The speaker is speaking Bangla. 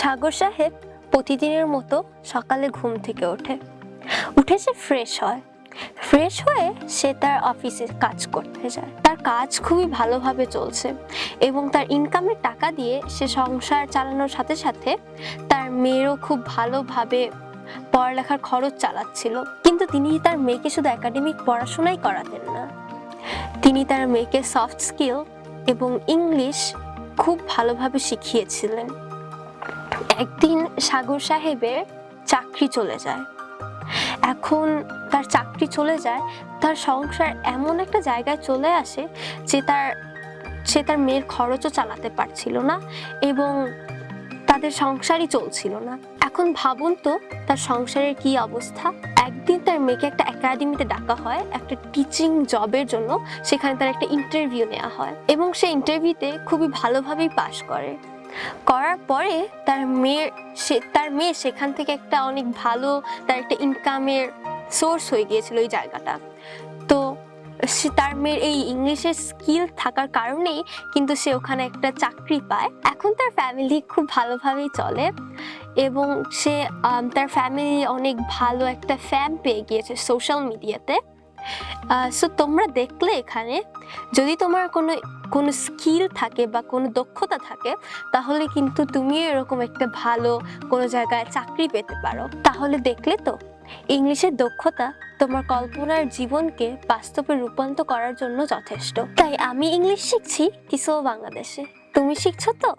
সাগর সাহেব প্রতিদিনের মতো সকালে ঘুম থেকে ওঠে। উঠে সে ফ্রেশ হয়। ফ্রেশ হয়ে সে তার অফিসে কাজ করতে যায়। তার কাজ খুবই ভালোভাবে চলছে এবং তার ইনকামের টাকা দিয়ে সে সংসার চালানোর সাথে সাথে তার মেয়েরও খুব ভালোভাবে পড়ালেখার খরচ চালাচ্ছিল। কিন্তু তিনি তার মেয়েকে শুধু একাডেমিক পড়াশোনাই করাতেন না। তিনি তার মেয়েকে সফট স্কিল এবং ইংলিশ খুব ভালোভাবে শিখিয়েছিলেন। একদিন সাগর সাহেবের চাকরি চলে যায়। এখন তার চাকরি চলে যায়, তার সংসার এমন একটা জায়গায় চলে আসে যে তার, সে তার মেয়ের খরচও চালাতে পারছিল না এবং তাদের সংসারই চলছিল না। এখন ভাবুন তো তার সংসারের কি অবস্থা। একদিন তার মেয়েকে একটা একাডেমিতে ডাকা হয়, একটা টিচিং জবের জন্য। সেখানে তার একটা ইন্টারভিউ নেওয়া হয় এবং সে ইন্টারভিউতে খুবই ভালোভাবেই পাশ করে। করার পরে তার মেয়ের সে, তার মেয়ে সেখান থেকে একটা অনেক ভালো, তার একটা ইনকামের সোর্স হয়ে গিয়েছিল ওই জায়গাটা। তো সে, তার মেয়ের এই ইংলিশের স্কিল থাকার কারণেই কিন্তু সে ওখানে একটা চাকরি পায়। এখন তার ফ্যামিলি খুব ভালোভাবেই চলে এবং সে তার ফ্যামিলি অনেক ভালো একটা ফ্যাম পেয়ে গিয়েছে সোশ্যাল মিডিয়াতে সো তোমরা দেখলে এখানে, যদি তোমার কোনো কোনো স্কিল থাকে বা কোনো দক্ষতা থাকে, তাহলে কিন্তু তুমিও এরকম একটা ভালো কোনো জায়গায় চাকরি পেতে পারো। তাহলে দেখলে তো, ইংলিশের দক্ষতা তোমার কল্পনার জীবনকে বাস্তবে রূপান্তর করার জন্য যথেষ্ট। তাই আমি ইংলিশ শিখছি কিসো বাংলাদেশে। তুমি শিখছো তো?